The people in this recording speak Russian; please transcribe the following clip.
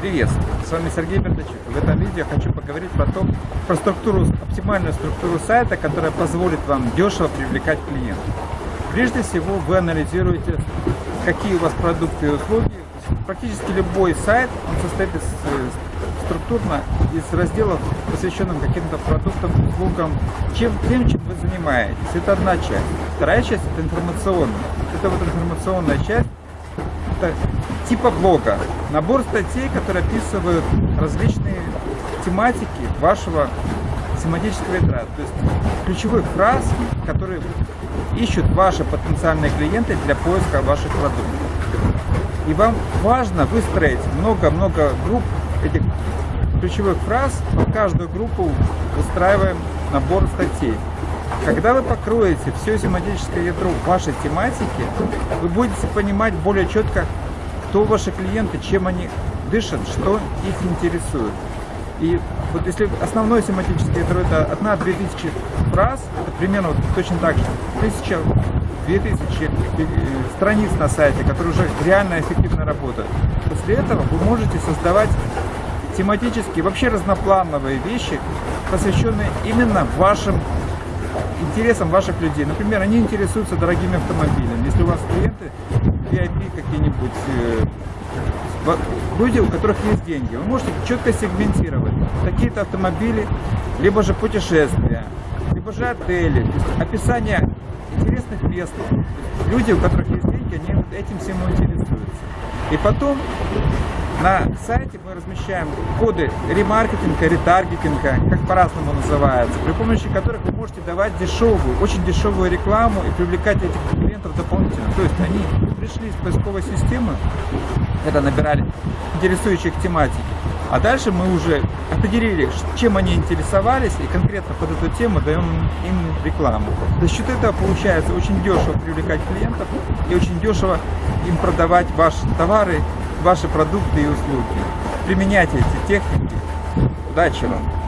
Приветствую! С вами Сергей Бердачук. В этом видео я хочу поговорить про, то, про структуру, оптимальную структуру сайта, которая позволит вам дешево привлекать клиентов. Прежде всего вы анализируете, какие у вас продукты и услуги. Практически любой сайт он состоит из, э, структурно из разделов, посвященных каким-то продуктам, услугам, чем, тем, чем вы занимаетесь. Это одна часть. Вторая часть – это информационная. Это вот информационная часть, это типа блога. Набор статей, которые описывают различные тематики вашего семантического ядра. То есть ключевых фраз, которые ищут ваши потенциальные клиенты для поиска ваших продуктов. И вам важно выстроить много-много групп этих ключевых фраз. Под каждую группу выстраиваем набор статей. Когда вы покроете все семантическое ядро вашей тематики, вы будете понимать более четко, кто ваши клиенты, чем они дышат, что их интересует. И вот если основное семантическое ядро это одна-две тысячи фраз, это примерно вот точно так же, тысяча, две тысячи э, страниц на сайте, которые уже реально эффективно работают. После этого вы можете создавать тематические, вообще разноплановые вещи, посвященные именно вашим интересам ваших людей. Например, они интересуются дорогими автомобилями. Если у вас клиенты VIP какие-нибудь, э, люди, у которых есть деньги, вы можете четко сегментировать какие-то автомобили, либо же путешествия, либо же отели, описание интересных мест. Люди, у которых есть деньги, они этим всем интересуются. И потом на сайте мы размещаем коды ремаркетинга, ретаргетинга, как по-разному называется, при помощи которых вы можете давать дешевую, очень дешевую рекламу и привлекать этих клиентов дополнительно. То есть они пришли из поисковой системы, когда набирали интересующих тематики, а дальше мы уже определили, чем они интересовались, и конкретно под эту тему даем им рекламу. За счет этого получается очень дешево привлекать клиентов и очень дешево им продавать ваши товары, ваши продукты и услуги. Применяйте эти техники. Удачи вам!